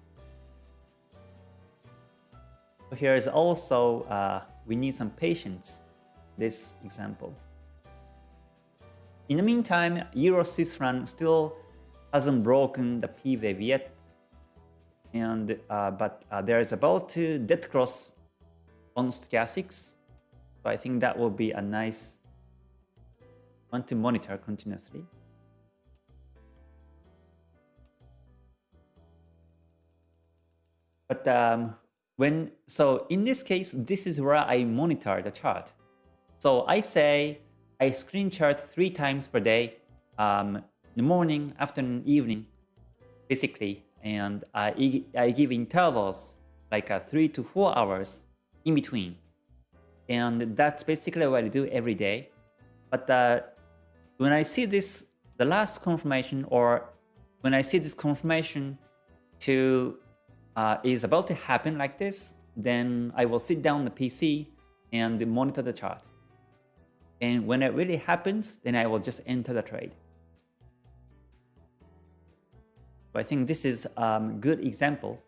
Here is also uh, we need some patience, this example. In the meantime, Euro Swiss franc still hasn't broken the P wave yet, and uh, but uh, there is about to dead cross on stochastics, so I think that will be a nice one to monitor continuously. But um, when so in this case, this is where I monitor the chart. So I say I screen chart three times per day, um, the morning, afternoon, evening, basically, and I, I give intervals like uh, three to four hours in between. And that's basically what I do every day. But uh, when I see this, the last confirmation, or when I see this confirmation to uh, is about to happen like this, then I will sit down the PC and monitor the chart. And when it really happens, then I will just enter the trade. So I think this is a um, good example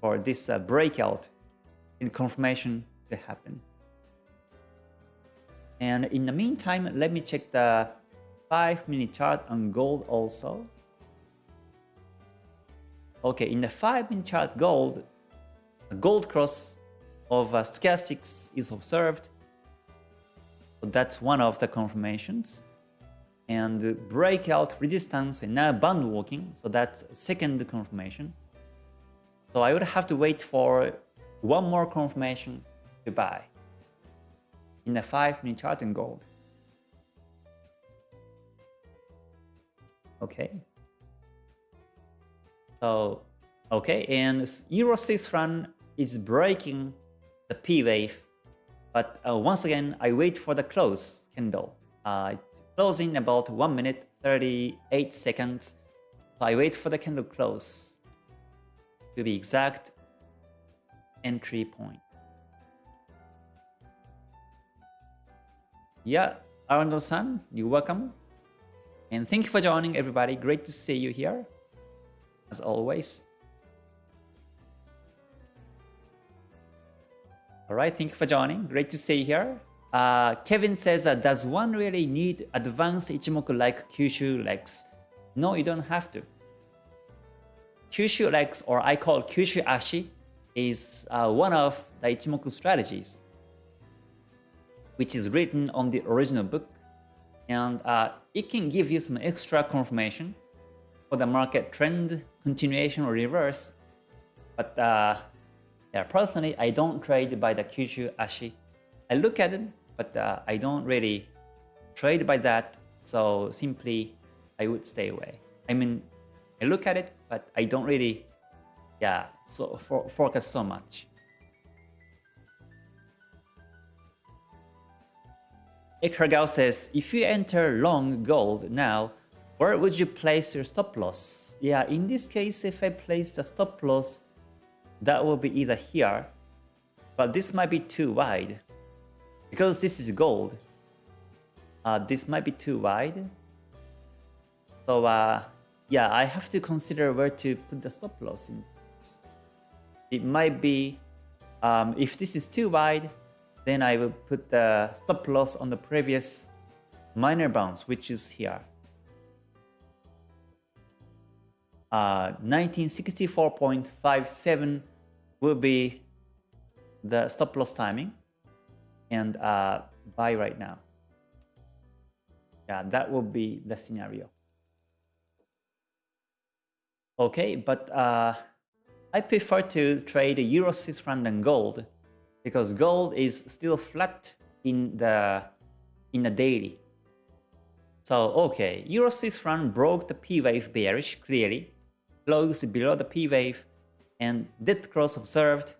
for this uh, breakout in confirmation to happen. And in the meantime, let me check the 5 minute chart on gold also. Okay, in the 5 minute chart gold, a gold cross of uh, stochastics is observed. That's one of the confirmations. And breakout resistance and now band walking, so that's second confirmation. So I would have to wait for one more confirmation to buy in the 5 minute chart in gold. Okay. So, okay, and Euro Swiss franc is breaking the P wave, but uh, once again, I wait for the close candle. Uh, it's closing about 1 minute 38 seconds. So I wait for the candle close to the exact entry point. Yeah, Arnold-san, you're welcome. And thank you for joining everybody. Great to see you here as always. Alright, thank you for joining. Great to see you here. Uh, Kevin says, uh, does one really need advanced Ichimoku like Kyushu legs? No, you don't have to. Kyushu legs, or I call Kyushu Ashi, is uh, one of the Ichimoku strategies, which is written on the original book. And uh, it can give you some extra confirmation for the market trend continuation or reverse. But uh, yeah, personally, I don't trade by the Kyushu Ashi. I look at it, but uh, I don't really trade by that. So simply, I would stay away. I mean, I look at it, but I don't really, yeah, so for, focus so much. Ekragao says, if you enter long gold now, where would you place your stop loss? Yeah, in this case, if I place the stop loss, that will be either here, but this might be too wide. Because this is gold, uh, this might be too wide. So uh, yeah, I have to consider where to put the stop loss in. It might be, um, if this is too wide, then I will put the stop loss on the previous minor bounce, which is here. 1964.57 uh, will be the stop loss timing and uh, buy right now. Yeah, that will be the scenario. Okay, but uh, I prefer to trade Euro Swiss franc and gold because gold is still flat in the in the daily. So okay, Euro Swiss franc broke the P wave bearish clearly close below the P wave and dead cross observed.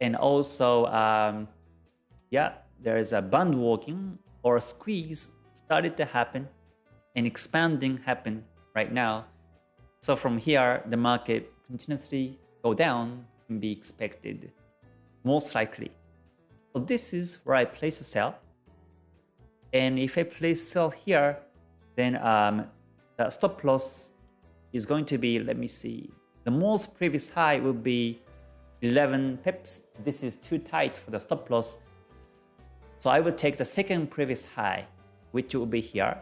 And also, um, yeah, there is a band walking or squeeze started to happen and expanding happen right now. So from here, the market continuously go down can be expected, most likely. So this is where I place a sell. And if I place sell here, then um, the stop loss is going to be, let me see, the most previous high will be 11 pips. This is too tight for the stop loss. So I will take the second previous high, which will be here,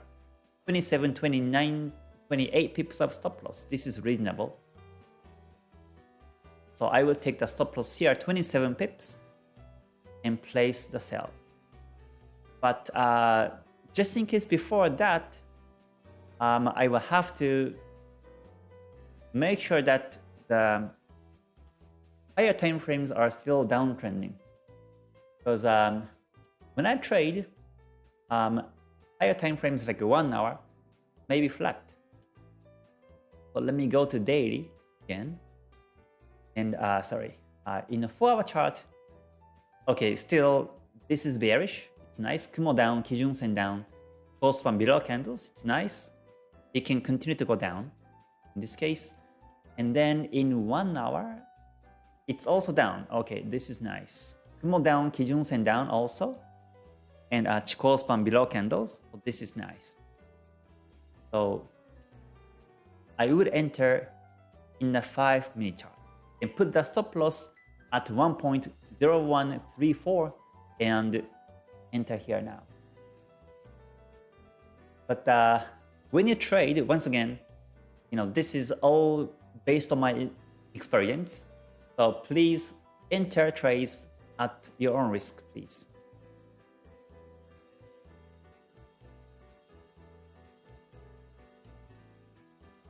27, 29, 28 pips of stop loss. This is reasonable. So I will take the stop loss here, 27 pips, and place the sell. But uh, just in case before that, um, I will have to make sure that the higher time frames are still downtrending. Because um, when I trade, um, higher time frames like one hour, maybe flat. So let me go to daily again. And uh, sorry, uh, in a four hour chart, okay, still this is bearish. It's nice. Kumo down, Kijun Sen down, close from below candles. It's nice. It can continue to go down in this case. And then in one hour, it's also down. Okay, this is nice. Kumo down, Kijun Sen down also. And uh, Chikou span below candles. So this is nice. So I would enter in the 5 minute chart and put the stop loss at 1.0134 and enter here now. But uh, when you trade, once again, you know, this is all based on my experience. So please enter trades at your own risk, please.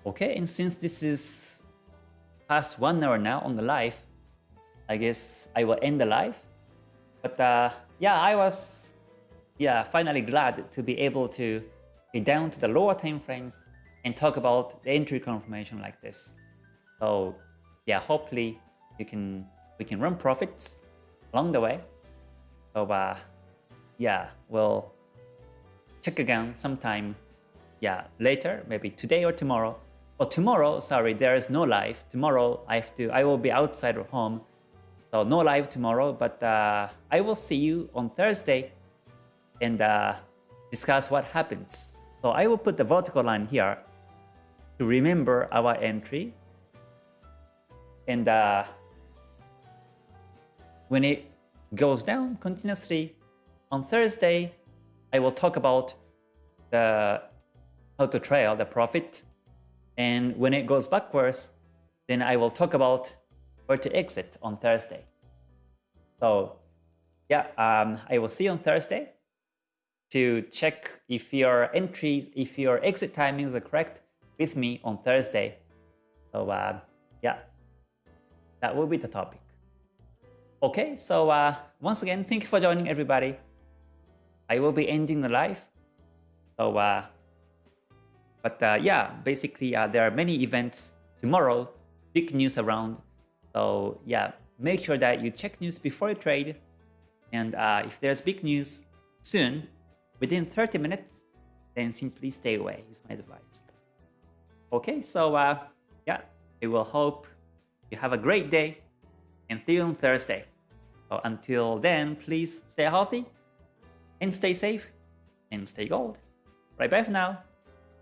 Okay, and since this is past one hour now on the live, I guess I will end the live. But uh, yeah, I was yeah finally glad to be able to be down to the lower time frames and talk about the entry confirmation like this. So yeah, hopefully you can we can run profits along the way. So uh, yeah, we'll check again sometime yeah later, maybe today or tomorrow. Or tomorrow, sorry, there is no live. Tomorrow I have to I will be outside of home. So no live tomorrow, but uh, I will see you on Thursday and uh, discuss what happens. So I will put the vertical line here to remember our entry. And uh, when it goes down continuously on Thursday, I will talk about the how to trail the profit. And when it goes backwards, then I will talk about where to exit on Thursday. So yeah, um, I will see you on Thursday to check if your entries, if your exit timings are correct with me on Thursday. So uh, yeah, that will be the topic. Okay, so uh, once again, thank you for joining everybody. I will be ending the live. So, uh, but uh, yeah, basically uh, there are many events tomorrow, big news around. So yeah, make sure that you check news before you trade. And uh, if there's big news soon, within 30 minutes, then simply stay away is my advice. Okay, so uh, yeah, I will hope you have a great day and see you on Thursday. So until then, please stay healthy and stay safe and stay gold. Right bye for now.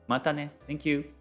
Mata ne. Thank you.